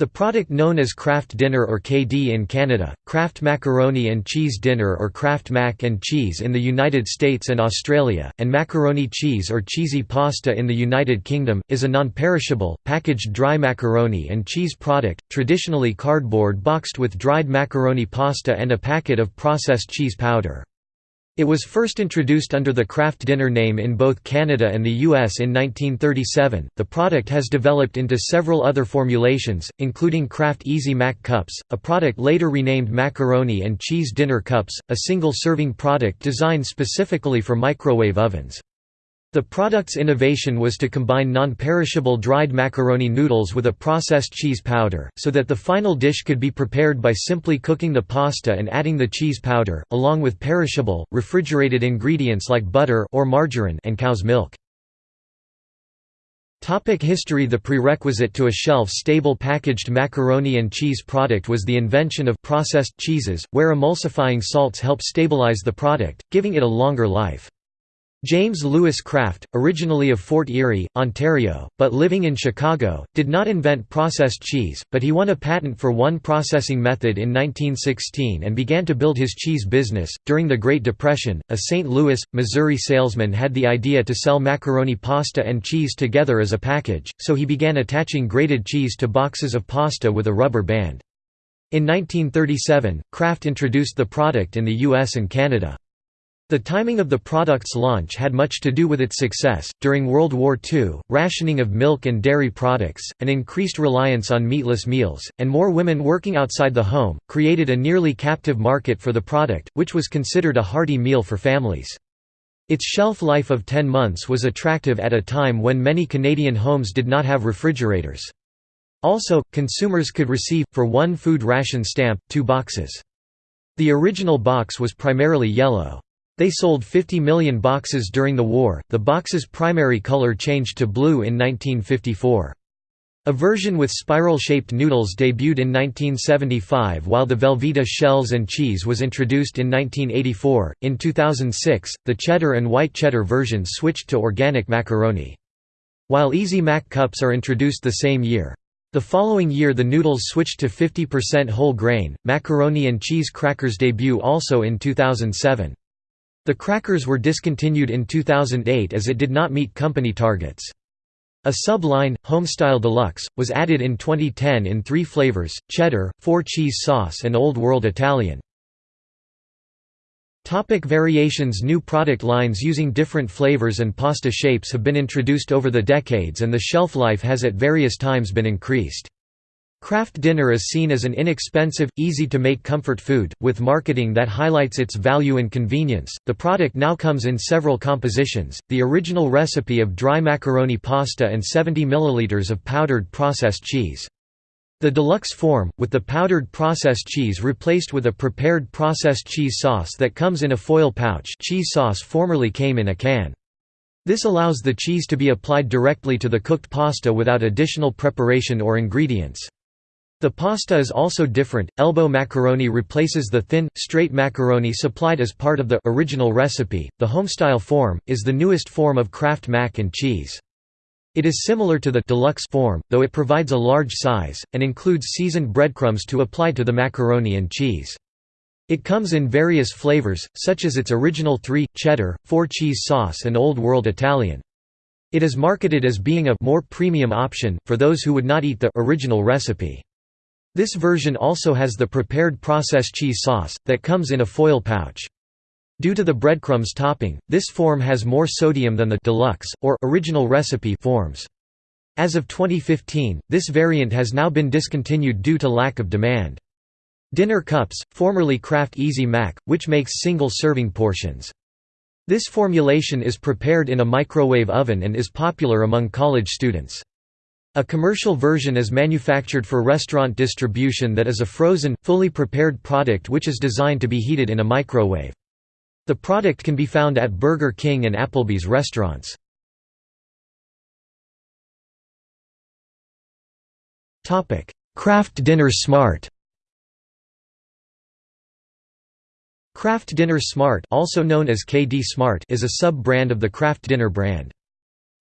The product known as Kraft Dinner or KD in Canada, Kraft Macaroni and Cheese Dinner or Kraft Mac and Cheese in the United States and Australia, and macaroni cheese or cheesy pasta in the United Kingdom, is a non-perishable, packaged dry macaroni and cheese product, traditionally cardboard boxed with dried macaroni pasta and a packet of processed cheese powder. It was first introduced under the Kraft Dinner name in both Canada and the US in 1937. The product has developed into several other formulations, including Kraft Easy Mac Cups, a product later renamed Macaroni and Cheese Dinner Cups, a single serving product designed specifically for microwave ovens. The product's innovation was to combine non-perishable dried macaroni noodles with a processed cheese powder, so that the final dish could be prepared by simply cooking the pasta and adding the cheese powder, along with perishable, refrigerated ingredients like butter or margarine and cow's milk. Topic history The prerequisite to a shelf-stable packaged macaroni and cheese product was the invention of processed cheeses, where emulsifying salts help stabilize the product, giving it a longer life. James Lewis Kraft, originally of Fort Erie, Ontario, but living in Chicago, did not invent processed cheese, but he won a patent for one processing method in 1916 and began to build his cheese business. During the Great Depression, a St. Louis, Missouri salesman had the idea to sell macaroni pasta and cheese together as a package, so he began attaching grated cheese to boxes of pasta with a rubber band. In 1937, Kraft introduced the product in the US and Canada. The timing of the product's launch had much to do with its success. During World War II, rationing of milk and dairy products, an increased reliance on meatless meals, and more women working outside the home, created a nearly captive market for the product, which was considered a hearty meal for families. Its shelf life of 10 months was attractive at a time when many Canadian homes did not have refrigerators. Also, consumers could receive, for one food ration stamp, two boxes. The original box was primarily yellow. They sold 50 million boxes during the war. The box's primary color changed to blue in 1954. A version with spiral-shaped noodles debuted in 1975 while the Velveeta shells and cheese was introduced in 1984. In 2006, the cheddar and white cheddar versions switched to organic macaroni. While Easy Mac cups are introduced the same year. The following year the noodles switched to 50% whole grain. Macaroni and cheese crackers debut also in 2007. The crackers were discontinued in 2008 as it did not meet company targets. A sub-line, Homestyle Deluxe, was added in 2010 in three flavors, cheddar, four cheese sauce and Old World Italian. Topic variations New product lines using different flavors and pasta shapes have been introduced over the decades and the shelf life has at various times been increased. Kraft Dinner is seen as an inexpensive, easy-to-make comfort food, with marketing that highlights its value and convenience. The product now comes in several compositions, the original recipe of dry macaroni pasta and 70 ml of powdered processed cheese. The deluxe form, with the powdered processed cheese replaced with a prepared processed cheese sauce that comes in a foil pouch cheese sauce formerly came in a can. This allows the cheese to be applied directly to the cooked pasta without additional preparation or ingredients. The pasta is also different. Elbow macaroni replaces the thin, straight macaroni supplied as part of the original recipe. The homestyle form is the newest form of Kraft mac and cheese. It is similar to the deluxe form, though it provides a large size and includes seasoned breadcrumbs to apply to the macaroni and cheese. It comes in various flavors, such as its original 3, cheddar, 4 cheese sauce and Old World Italian. It is marketed as being a more premium option, for those who would not eat the original recipe. This version also has the prepared processed cheese sauce, that comes in a foil pouch. Due to the breadcrumbs topping, this form has more sodium than the deluxe, or original recipe forms. As of 2015, this variant has now been discontinued due to lack of demand. Dinner cups, formerly Kraft Easy Mac, which makes single-serving portions. This formulation is prepared in a microwave oven and is popular among college students. A commercial version is manufactured for restaurant distribution that is a frozen, fully prepared product which is designed to be heated in a microwave. The product can be found at Burger King and Applebee's restaurants. Kraft Dinner Smart Kraft Dinner Smart also known as KD Smart is a sub-brand of the Kraft Dinner brand.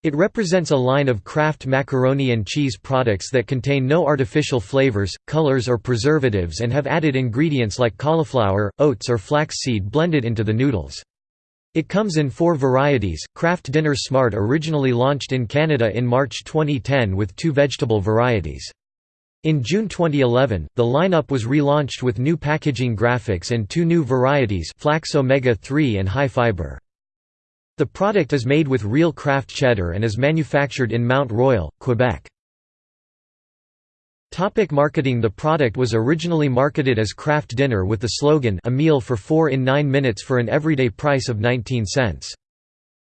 It represents a line of Kraft macaroni and cheese products that contain no artificial flavors, colors or preservatives and have added ingredients like cauliflower, oats or flaxseed blended into the noodles. It comes in four varieties. Kraft Dinner Smart originally launched in Canada in March 2010 with two vegetable varieties. In June 2011, the lineup was relaunched with new packaging graphics and two new varieties Flax Omega 3 and High Fiber. The product is made with real Kraft cheddar and is manufactured in Mount Royal, Quebec. Topic marketing The product was originally marketed as Kraft Dinner with the slogan a meal for 4 in 9 minutes for an everyday price of 19 cents.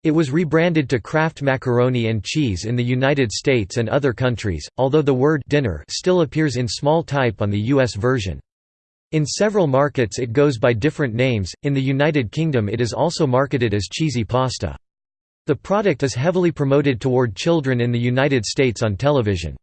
It was rebranded to Kraft Macaroni and Cheese in the United States and other countries, although the word dinner still appears in small type on the US version. In several markets it goes by different names, in the United Kingdom it is also marketed as cheesy pasta. The product is heavily promoted toward children in the United States on television.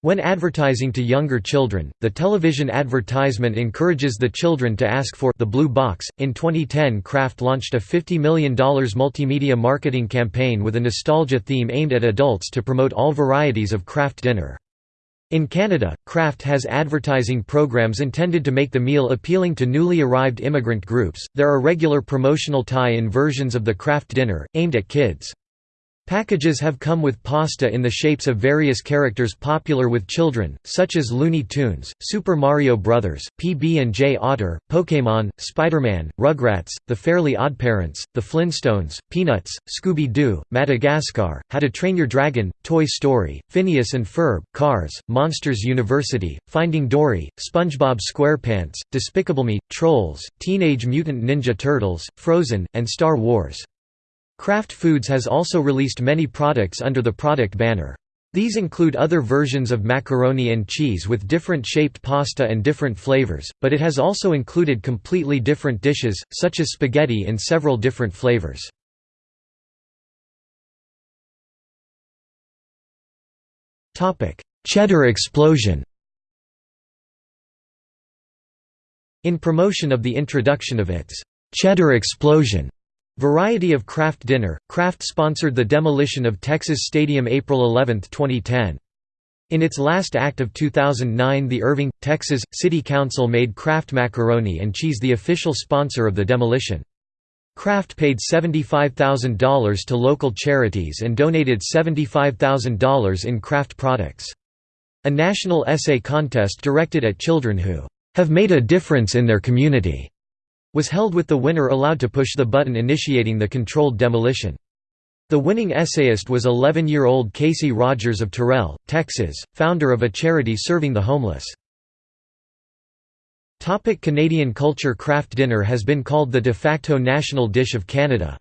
When advertising to younger children, the television advertisement encourages the children to ask for the blue box. In 2010, Kraft launched a $50 million multimedia marketing campaign with a nostalgia theme aimed at adults to promote all varieties of Kraft dinner. In Canada, Kraft has advertising programs intended to make the meal appealing to newly arrived immigrant groups. There are regular promotional tie in versions of the Kraft dinner, aimed at kids. Packages have come with pasta in the shapes of various characters popular with children, such as Looney Tunes, Super Mario Bros., PB&J Otter, Pokémon, Spider-Man, Rugrats, The Fairly Oddparents, The Flintstones, Peanuts, Scooby-Doo, Madagascar, How to Train Your Dragon, Toy Story, Phineas and Ferb, Cars, Monsters University, Finding Dory, SpongeBob SquarePants, Despicable Me, Trolls, Teenage Mutant Ninja Turtles, Frozen, and Star Wars. Kraft Foods has also released many products under the product banner. These include other versions of macaroni and cheese with different shaped pasta and different flavors, but it has also included completely different dishes, such as spaghetti in several different flavors. Cheddar explosion In promotion of the introduction of its «Cheddar Explosion» Variety of Kraft Dinner, Kraft sponsored the demolition of Texas Stadium April 11, 2010. In its last act of 2009 the Irving, Texas, City Council made Kraft Macaroni and Cheese the official sponsor of the demolition. Kraft paid $75,000 to local charities and donated $75,000 in Kraft products. A national essay contest directed at children who have made a difference in their community was held with the winner allowed to push the button initiating the controlled demolition. The winning essayist was 11-year-old Casey Rogers of Terrell, Texas, founder of a charity serving the homeless. Canadian culture Kraft dinner has been called the de facto national dish of Canada.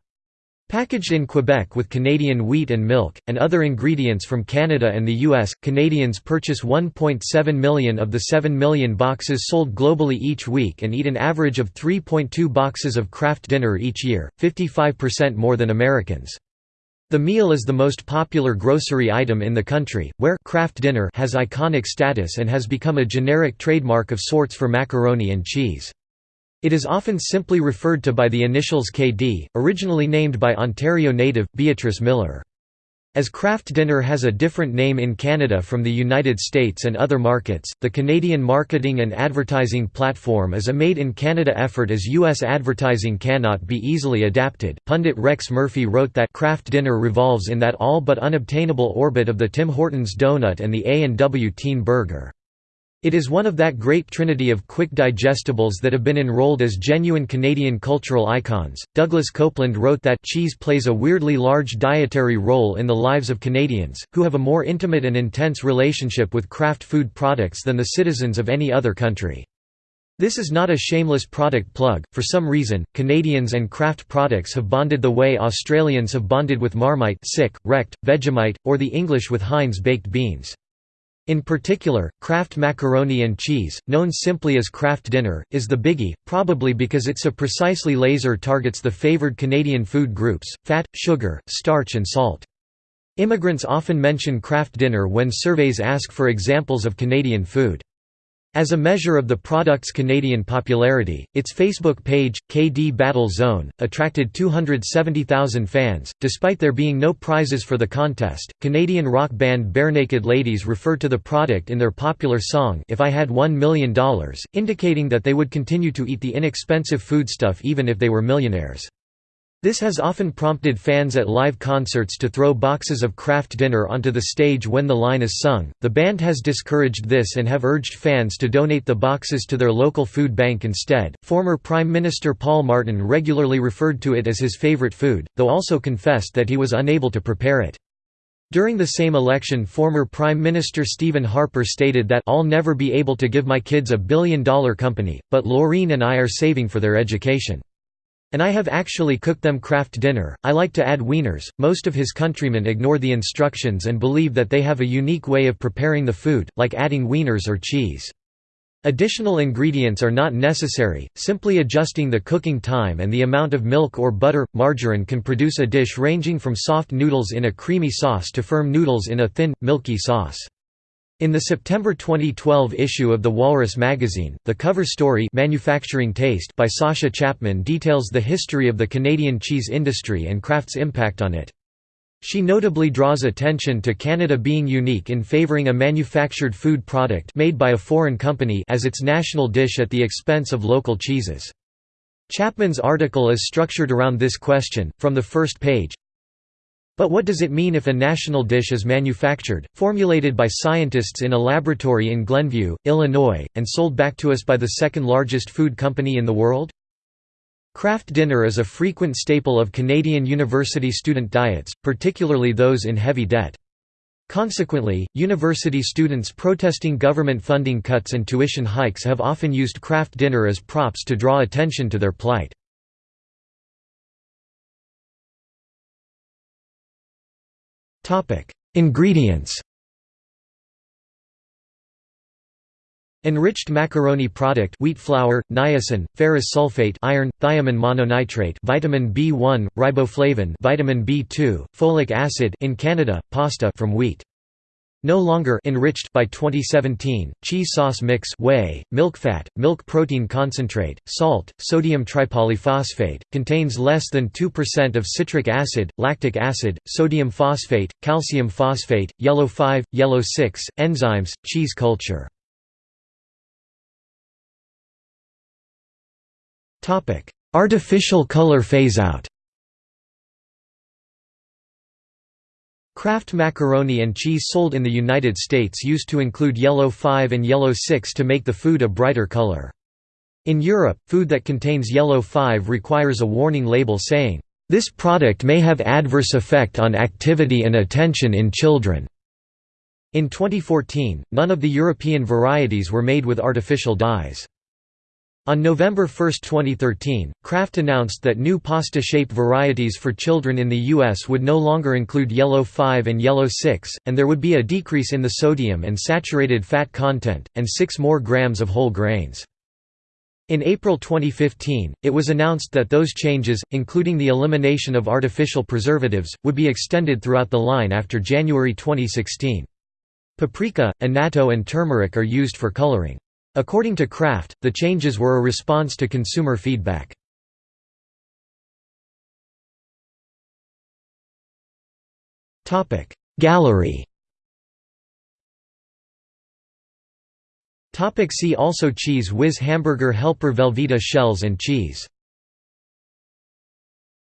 Packaged in Quebec with Canadian wheat and milk, and other ingredients from Canada and the U.S., Canadians purchase 1.7 million of the 7 million boxes sold globally each week and eat an average of 3.2 boxes of Kraft dinner each year, 55% more than Americans. The meal is the most popular grocery item in the country, where Kraft dinner has iconic status and has become a generic trademark of sorts for macaroni and cheese. It is often simply referred to by the initials KD, originally named by Ontario native, Beatrice Miller. As Kraft Dinner has a different name in Canada from the United States and other markets, the Canadian marketing and advertising platform is a made in Canada effort as U.S. advertising cannot be easily adapted. Pundit Rex Murphy wrote that Kraft Dinner revolves in that all but unobtainable orbit of the Tim Hortons donut and the A&W teen burger. It is one of that great trinity of quick digestibles that have been enrolled as genuine Canadian cultural icons. Douglas Coupland wrote that cheese plays a weirdly large dietary role in the lives of Canadians, who have a more intimate and intense relationship with Kraft food products than the citizens of any other country. This is not a shameless product plug, for some reason, Canadians and Kraft products have bonded the way Australians have bonded with Marmite sick, wrecked, Vegemite, or the English with Heinz baked beans. In particular, Kraft macaroni and cheese, known simply as Kraft Dinner, is the biggie, probably because it so precisely laser targets the favored Canadian food groups, fat, sugar, starch and salt. Immigrants often mention Kraft Dinner when surveys ask for examples of Canadian food. As a measure of the product's Canadian popularity, its Facebook page, KD Battle Zone, attracted 270,000 fans. Despite there being no prizes for the contest, Canadian rock band Barenaked Ladies referred to the product in their popular song If I Had $1 Million, indicating that they would continue to eat the inexpensive foodstuff even if they were millionaires. This has often prompted fans at live concerts to throw boxes of Kraft Dinner onto the stage when the line is sung. The band has discouraged this and have urged fans to donate the boxes to their local food bank instead. Former Prime Minister Paul Martin regularly referred to it as his favorite food, though also confessed that he was unable to prepare it. During the same election former Prime Minister Stephen Harper stated that I'll never be able to give my kids a billion-dollar company, but Laureen and I are saving for their education. And I have actually cooked them Kraft Dinner. I like to add wieners. Most of his countrymen ignore the instructions and believe that they have a unique way of preparing the food, like adding wieners or cheese. Additional ingredients are not necessary, simply adjusting the cooking time and the amount of milk or butter. Margarine can produce a dish ranging from soft noodles in a creamy sauce to firm noodles in a thin, milky sauce. In the September 2012 issue of the Walrus magazine, the cover story Manufacturing Taste by Sasha Chapman details the history of the Canadian cheese industry and Kraft's impact on it. She notably draws attention to Canada being unique in favouring a manufactured food product made by a foreign company as its national dish at the expense of local cheeses. Chapman's article is structured around this question, from the first page, but what does it mean if a national dish is manufactured, formulated by scientists in a laboratory in Glenview, Illinois, and sold back to us by the second largest food company in the world? Kraft dinner is a frequent staple of Canadian university student diets, particularly those in heavy debt. Consequently, university students protesting government funding cuts and tuition hikes have often used Kraft dinner as props to draw attention to their plight. Ingredients Enriched macaroni product wheat flour, niacin, ferrous sulfate iron, thiamine mononitrate vitamin B1, riboflavin vitamin B2, folic acid in Canada, pasta from wheat. No longer enriched by 2017, cheese sauce mix whey, milk fat, milk protein concentrate, salt, sodium tripolyphosphate, contains less than 2% of citric acid, lactic acid, sodium phosphate, calcium phosphate, yellow 5, yellow 6, enzymes, cheese culture. Artificial color phase-out Kraft macaroni and cheese sold in the United States used to include yellow 5 and yellow 6 to make the food a brighter color. In Europe, food that contains yellow 5 requires a warning label saying, "...this product may have adverse effect on activity and attention in children." In 2014, none of the European varieties were made with artificial dyes. On November 1, 2013, Kraft announced that new pasta-shape varieties for children in the U.S. would no longer include Yellow 5 and Yellow 6, and there would be a decrease in the sodium and saturated fat content, and 6 more grams of whole grains. In April 2015, it was announced that those changes, including the elimination of artificial preservatives, would be extended throughout the line after January 2016. Paprika, annatto and turmeric are used for coloring. According to Kraft, the changes were a response to consumer feedback. Gallery See also Cheez Whiz hamburger helper Velveeta shells and cheese